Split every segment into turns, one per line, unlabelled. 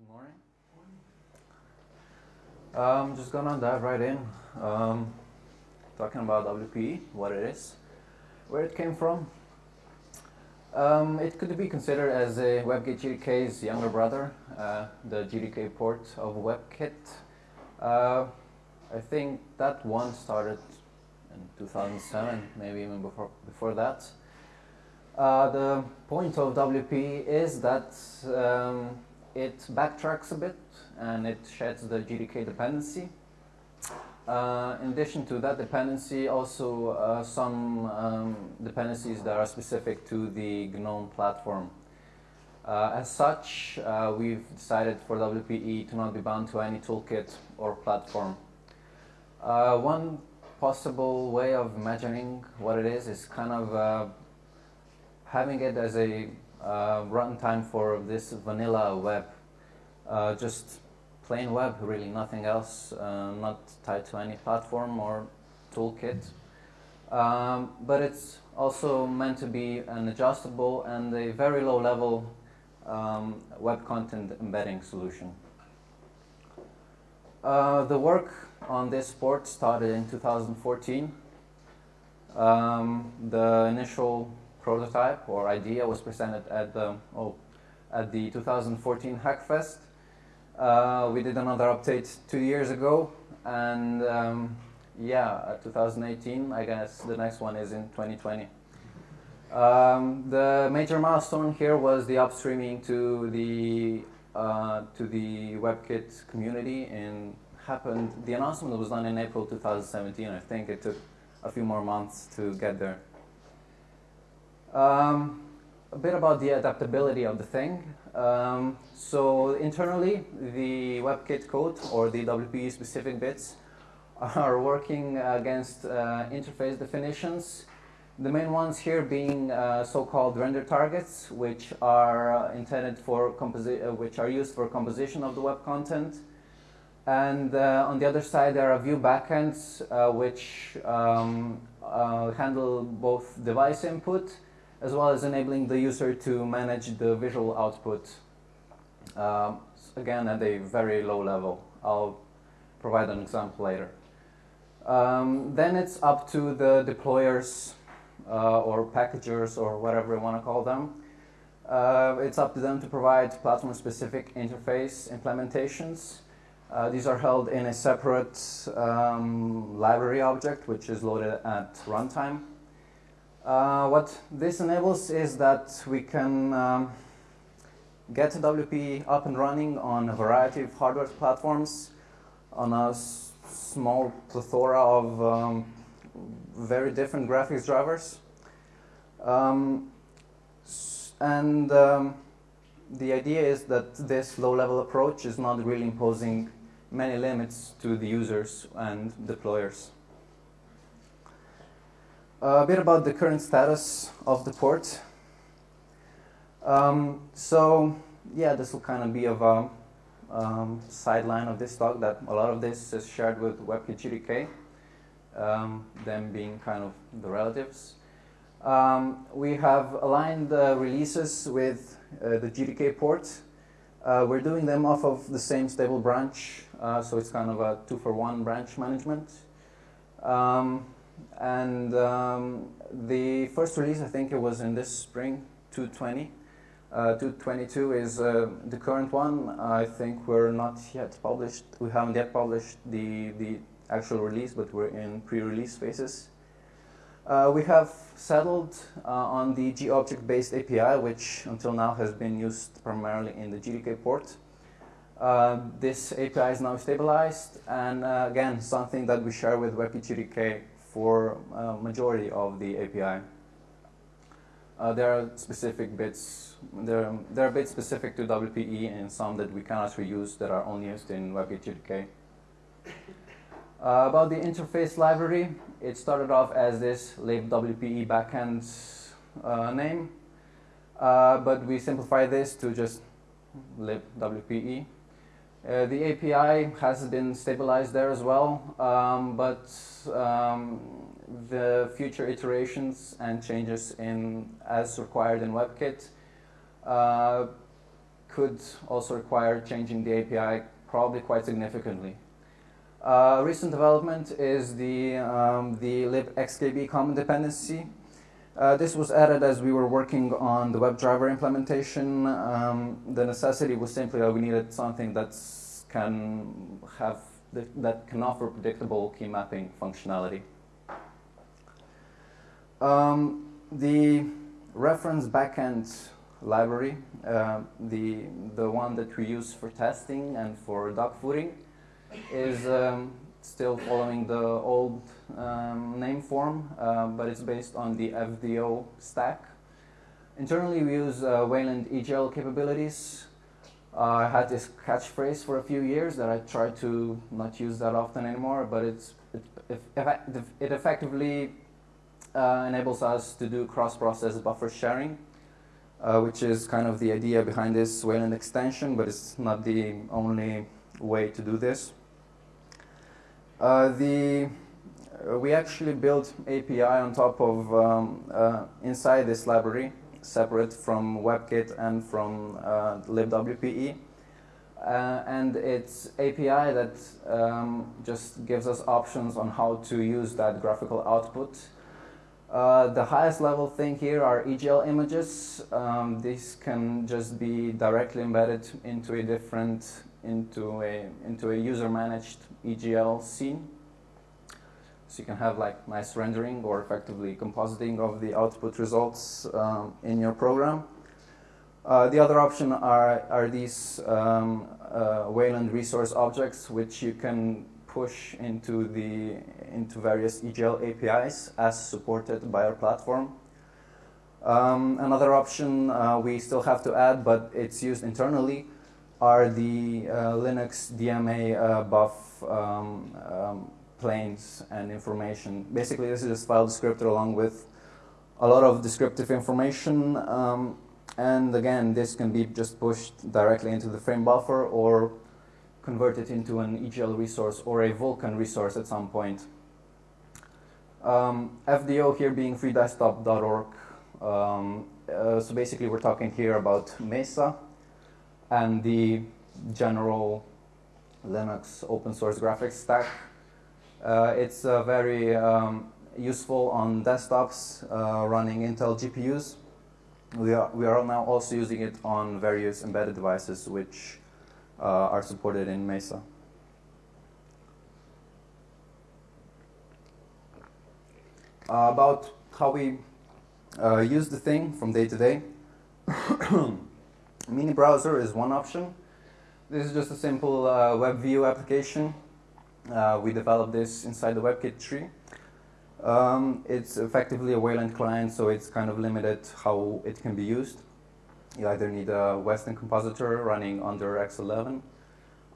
Good morning. I'm just gonna dive right in. Um, talking about WPE, what it is, where it came from. Um, it could be considered as a WebKit GTK's younger brother, uh, the GTK port of WebKit. Uh, I think that one started in 2007, maybe even before, before that. Uh, the point of WP is that um, it backtracks a bit and it sheds the GDK dependency. Uh, in addition to that dependency, also uh, some um, dependencies that are specific to the GNOME platform. Uh, as such, uh, we've decided for WPE to not be bound to any toolkit or platform. Uh, one possible way of imagining what it is is kind of uh, having it as a uh, runtime for this vanilla web. Uh, just plain web, really, nothing else, uh, not tied to any platform or toolkit. Um, but it's also meant to be an adjustable and a very low level um, web content embedding solution. Uh, the work on this port started in 2014. Um, the initial prototype or idea was presented at the oh, at the 2014 Hackfest. Uh, we did another update two years ago, and um, yeah, 2018. I guess the next one is in 2020. Um, the major milestone here was the upstreaming to the uh, to the WebKit community and happened. The announcement was done in April 2017. I think it took a few more months to get there. Um, a bit about the adaptability of the thing. Um, so internally, the WebKit code or the WPE specific bits are working against uh, interface definitions. The main ones here being uh, so-called render targets, which are uh, intended for uh, which are used for composition of the web content. And uh, on the other side, there are view backends, uh, which um, handle both device input as well as enabling the user to manage the visual output, um, again at a very low level. I'll provide an example later. Um, then it's up to the deployers uh, or packagers or whatever you want to call them. Uh, it's up to them to provide platform-specific interface implementations. Uh, these are held in a separate um, library object, which is loaded at runtime. Uh, what this enables is that we can um, get WP up and running on a variety of hardware platforms on a small plethora of um, very different graphics drivers. Um, and um, the idea is that this low-level approach is not really imposing many limits to the users and deployers. A bit about the current status of the port. Um, so, yeah, this will kind of be of a um, sideline of this talk that a lot of this is shared with WebKit GTK, um, them being kind of the relatives. Um, we have aligned the releases with uh, the GTK port. Uh, we're doing them off of the same stable branch, uh, so it's kind of a two-for-one branch management. Um, and um, the first release, I think it was in this spring, 220. Uh, 222 is uh, the current one. I think we're not yet published. We haven't yet published the, the actual release, but we're in pre-release phases. Uh, we have settled uh, on the GObject-based API, which until now has been used primarily in the GTK port. Uh, this API is now stabilized, and uh, again, something that we share with WebKit GTK for uh, majority of the API. Uh, there are specific bits, there, there are bits specific to WPE and some that we cannot reuse that are only used in GTK. Uh, about the interface library, it started off as this libwpe backend uh, name, uh, but we simplified this to just libwpe. Uh, the API has been stabilized there as well, um, but um, the future iterations and changes in as required in WebKit uh, could also require changing the API probably quite significantly. Uh, recent development is the, um, the libxkbcommon dependency. Uh, this was added as we were working on the WebDriver implementation. Um, the necessity was simply that we needed something that can have that can offer predictable key mapping functionality. Um, the reference backend library, uh, the the one that we use for testing and for dogfooding, is um, still following the old um, name form, uh, but it's based on the FDO stack. Internally, we use uh, Wayland EGL capabilities. I had this catchphrase for a few years that I try to not use that often anymore, but it's, it, it, it effectively uh, enables us to do cross-process buffer sharing, uh, which is kind of the idea behind this Wayland extension, but it's not the only way to do this. Uh, the uh, we actually built API on top of um, uh, inside this library, separate from WebKit and from libwpe. Uh, and it's API that um, just gives us options on how to use that graphical output. Uh, the highest level thing here are EGL images. Um, these can just be directly embedded into a different, into a, into a user managed EGL scene. So you can have like nice rendering or effectively compositing of the output results um, in your program. Uh, the other option are, are these um, uh, Wayland resource objects, which you can push into, the, into various EGL APIs as supported by our platform. Um, another option uh, we still have to add, but it's used internally, are the uh, Linux DMA uh, buff um, um, planes and information. Basically, this is a file descriptor along with a lot of descriptive information. Um, and again, this can be just pushed directly into the frame buffer or converted into an EGL resource or a Vulkan resource at some point. Um, FDO here being freedesktop.org. Um, uh, so basically, we're talking here about Mesa and the general Linux open source graphics stack. Uh, it's uh, very um, useful on desktops uh, running Intel GPUs. We are, we are now also using it on various embedded devices which uh, are supported in Mesa. About how we uh, use the thing from day to day. Mini browser is one option. This is just a simple web view application uh, we developed this inside the WebKit tree. Um, it's effectively a Wayland client, so it's kind of limited how it can be used. You either need a Weston compositor running under X11,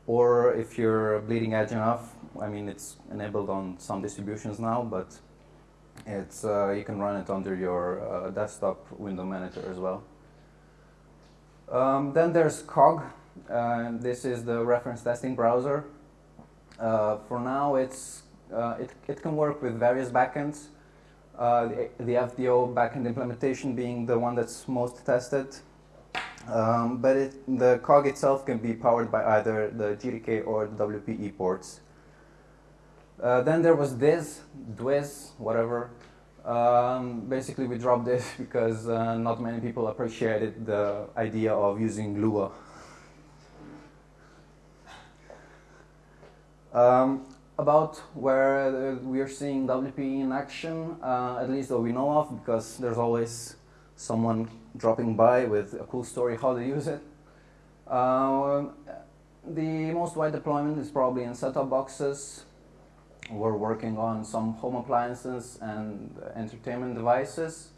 or if you're bleeding edge enough, I mean, it's enabled on some distributions now, but it's uh, you can run it under your uh, desktop window manager as well. Um, then there's Cog. Uh, this is the reference testing browser. Uh, for now, it's, uh, it, it can work with various backends. Uh, the, the, FDO backend implementation being the one that's most tested. Um, but it, the cog itself can be powered by either the GTK or the WPE ports. Uh, then there was this, Dwiz, whatever. Um, basically, we dropped this because uh, not many people appreciated the idea of using Lua Um, about where uh, we are seeing WP in action, uh, at least that we know of, because there's always someone dropping by with a cool story how to use it. Uh, the most wide deployment is probably in set-top boxes. We're working on some home appliances and entertainment devices.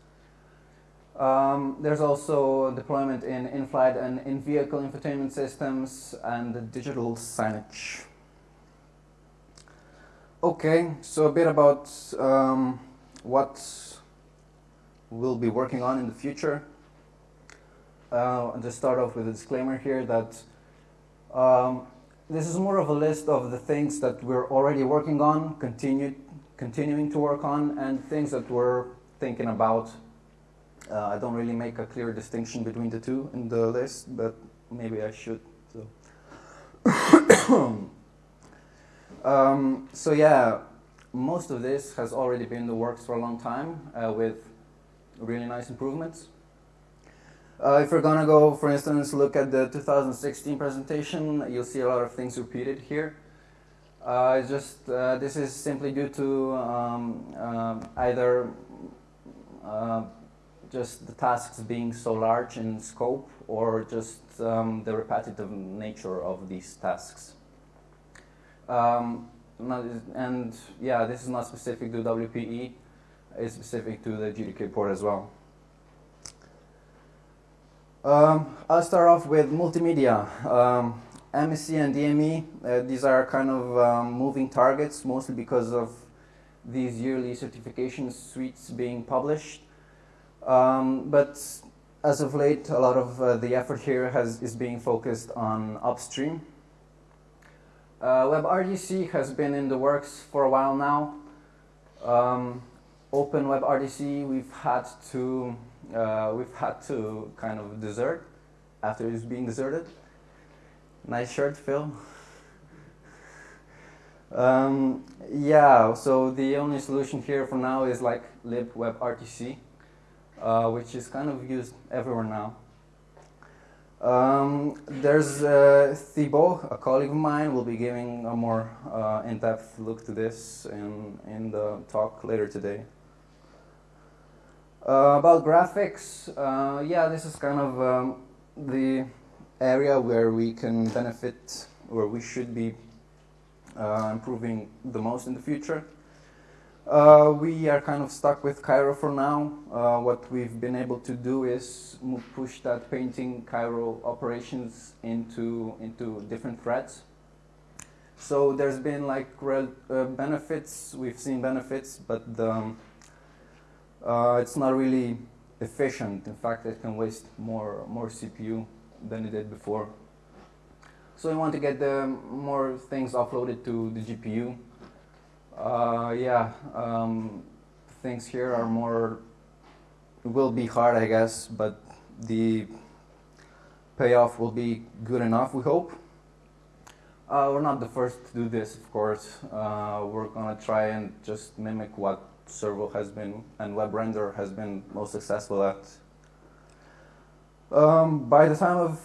Um, there's also deployment in in-flight and in-vehicle infotainment systems and digital signage. Okay, so a bit about um, what we'll be working on in the future. Uh, I'll just start off with a disclaimer here that um, this is more of a list of the things that we're already working on, continue, continuing to work on, and things that we're thinking about. Uh, I don't really make a clear distinction between the two in the list, but maybe I should. So. um, so yeah, most of this has already been in the works for a long time uh, with really nice improvements. Uh, if we're gonna go, for instance, look at the 2016 presentation, you'll see a lot of things repeated here. Uh, just uh, this is simply due to um, uh, either uh, just the tasks being so large in scope or just um, the repetitive nature of these tasks. Um, and yeah, this is not specific to WPE, it's specific to the GTK port as well. Um, I'll start off with multimedia. Um, MSE and EME, uh, these are kind of um, moving targets, mostly because of these yearly certification suites being published. Um, but as of late, a lot of uh, the effort here has, is being focused on upstream. Uh, WebRTC has been in the works for a while now. Um, Open WebRTC, we've had to uh, we've had to kind of desert after it's being deserted. Nice shirt, Phil. um, yeah, so the only solution here for now is like libWebRTC, uh, which is kind of used everywhere now. Um, there's uh, a colleague of mine, will be giving a more uh, in-depth look to this in, in the talk later today. Uh, about graphics, uh, yeah, this is kind of um, the area where we can benefit, where we should be uh, improving the most in the future. Uh, we are kind of stuck with Cairo for now. Uh, what we've been able to do is push that painting Cairo operations into into different threads. So there's been like uh, benefits. We've seen benefits, but the, um, uh, it's not really efficient. In fact, it can waste more more CPU than it did before. So we want to get the more things offloaded to the GPU. Uh, yeah, um, things here are more, will be hard, I guess, but the payoff will be good enough, we hope. Uh, we're not the first to do this, of course. Uh, we're gonna try and just mimic what Servo has been and WebRender has been most successful at. Um, by the time of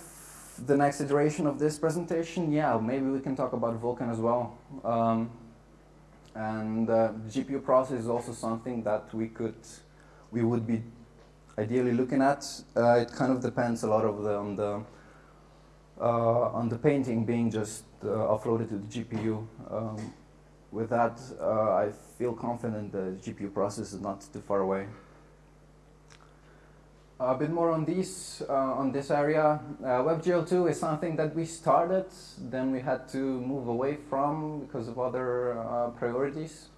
the next iteration of this presentation, yeah, maybe we can talk about Vulkan as well. Um, and uh, GPU process is also something that we could, we would be ideally looking at. Uh, it kind of depends a lot of the, on the uh, on the painting being just uh, offloaded to the GPU. Um, with that, uh, I feel confident the GPU process is not too far away. A bit more on these, uh, on this area. Uh, WebGL2 is something that we started, then we had to move away from because of other uh, priorities.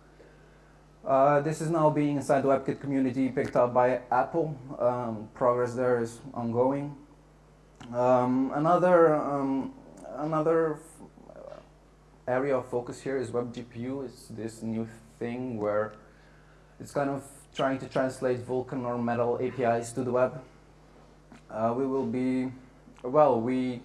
Uh, this is now being inside the WebKit community picked up by Apple. Um, progress there is ongoing. Um, another um, another area of focus here is WebGPU. It's this new thing where it's kind of trying to translate Vulkan or Metal APIs to the web. Uh, we will be, well, we,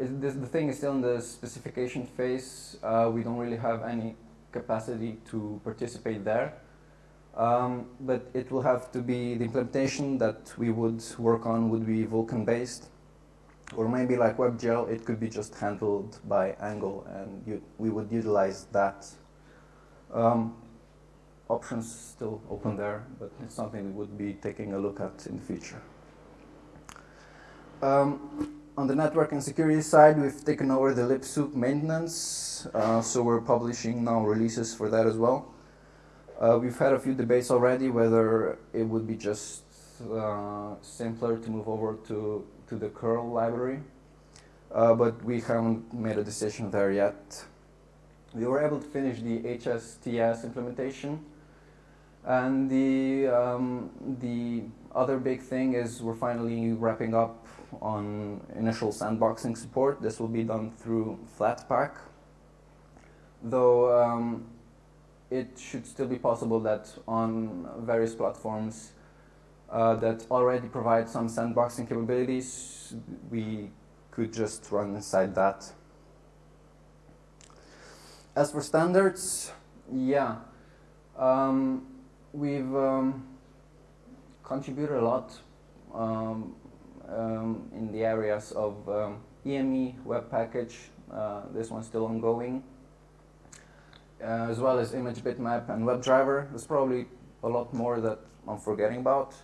this, the thing is still in the specification phase. Uh, we don't really have any capacity to participate there. Um, but it will have to be, the implementation that we would work on would be Vulkan based. Or maybe like WebGL, it could be just handled by Angle and you, we would utilize that. Um, options still open there, but it's something we would be taking a look at in the future. Um, on the network and security side, we've taken over the libsoup maintenance, uh, so we're publishing now releases for that as well. Uh, we've had a few debates already whether it would be just uh, simpler to move over to, to the curl library, uh, but we haven't made a decision there yet. We were able to finish the HSTS implementation, and the, um, the other big thing is we're finally wrapping up on initial sandboxing support. This will be done through Flatpak, though um, it should still be possible that on various platforms uh, that already provide some sandboxing capabilities. We could just run inside that. As for standards, yeah, um, we've um, contributed a lot um, um in the areas of EME, um, web package, uh, this one's still ongoing, uh, as well as image bitmap and WebDriver. There's probably a lot more that I'm forgetting about.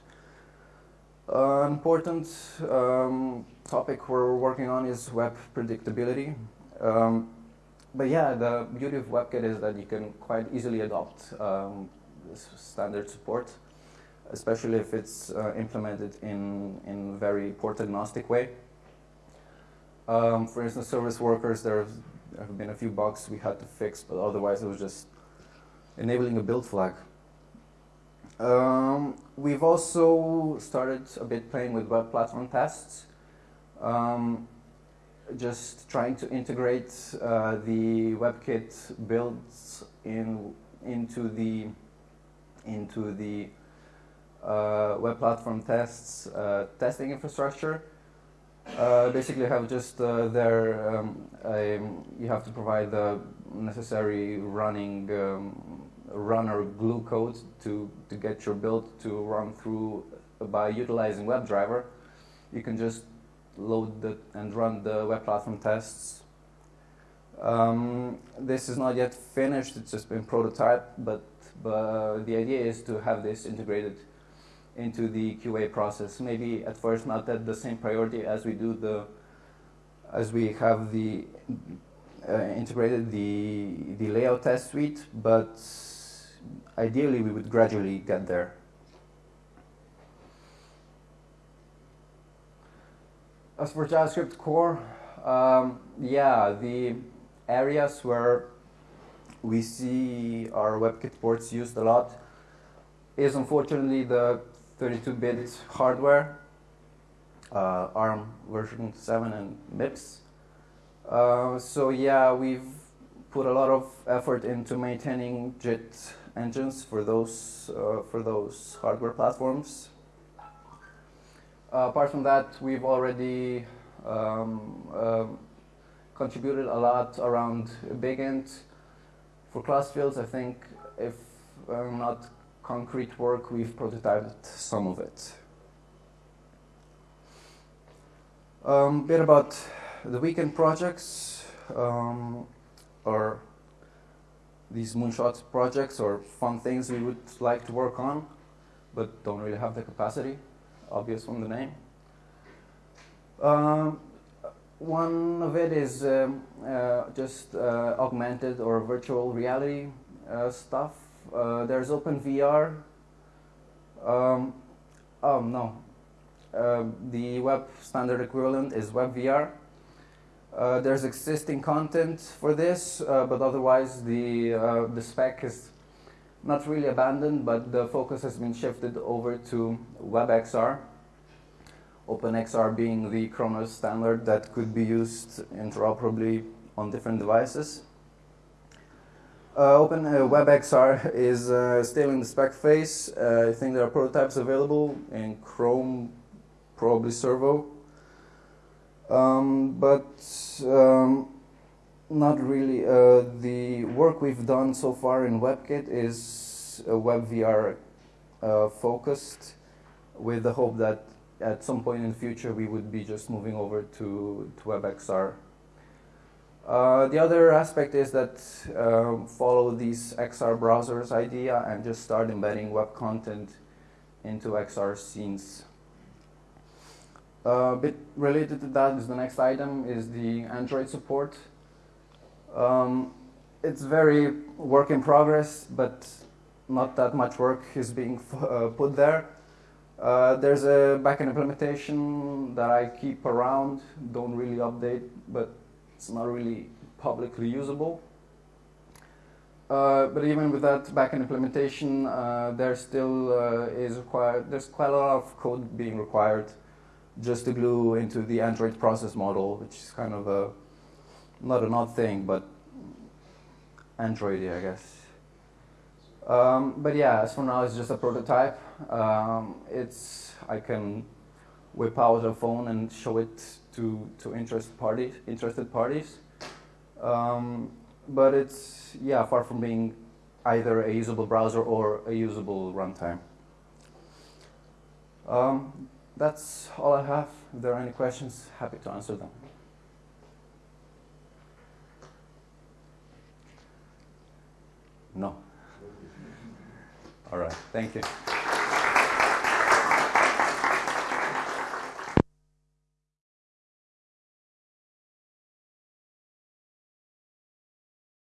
Uh, important um, topic we're working on is web predictability. Um, but yeah, the beauty of WebKit is that you can quite easily adopt um, standard support, especially if it's uh, implemented in in very port agnostic way. Um, for instance, service workers, there have been a few bugs we had to fix, but otherwise it was just enabling a build flag. Um, we've also started a bit playing with web platform tests. Um, just trying to integrate uh, the WebKit builds in into the into the uh, web platform tests uh, testing infrastructure. Uh, basically, have just uh, there um, you have to provide the necessary running um, runner glue code to to get your build to run through by utilizing WebDriver. You can just load the, and run the web platform tests. Um, this is not yet finished, it's just been prototyped, but, but the idea is to have this integrated into the QA process. Maybe at first not at the same priority as we do the, as we have the uh, integrated the, the layout test suite, but ideally we would gradually get there. As for JavaScript core, um, yeah, the areas where we see our WebKit ports used a lot is unfortunately the 32-bit hardware, uh, ARM version 7 and MIPS. Uh, so yeah, we've put a lot of effort into maintaining JIT engines for those uh, for those hardware platforms. Uh, apart from that, we've already um, uh, contributed a lot around BigInt. For class fields, I think if uh, not concrete work, we've prototyped some of it. A um, bit about the weekend projects, um, or these moonshot projects, or fun things we would like to work on, but don't really have the capacity obvious from the name. Um, one of it is um, uh, just uh, augmented or virtual reality uh, stuff. Uh, there's OpenVR. Um, oh no, um, the web standard equivalent is WebVR. Uh, there's existing content for this, uh, but otherwise the the spec is not really abandoned, but the focus has been shifted over to WebXR. OpenXR being the Khronos standard that could be used interoperably on different devices. Uh, Open uh, WebXR is uh, still in the spec phase. Uh, I think there are prototypes available in Chrome, probably Servo. Um, but um, not really. Uh, the work we've done so far in WebKit is WebVR uh, focused, with the hope that at some point in the future we would be just moving over to, to WebXR. Uh, the other aspect is that uh, follow these XR browsers idea and just start embedding web content into XR scenes. A bit related to that is the next item is the Android support. Um, it's very work in progress, but not that much work is being uh, put there. Uh, there's a backend implementation that I keep around, don't really update, but it's not really publicly usable. Uh, but even with that backend implementation, uh, there still uh, is required. There's quite a lot of code being required just to glue into the Android process model, which is kind of a not an odd thing, but Androidy, I guess. Um, but yeah, as for now, it's just a prototype. Um, it's I can whip out a phone and show it to to interested parties. Interested parties. Um, but it's yeah, far from being either a usable browser or a usable runtime. That's all I have. If there are any questions, happy to answer them. No. All right. Thank you.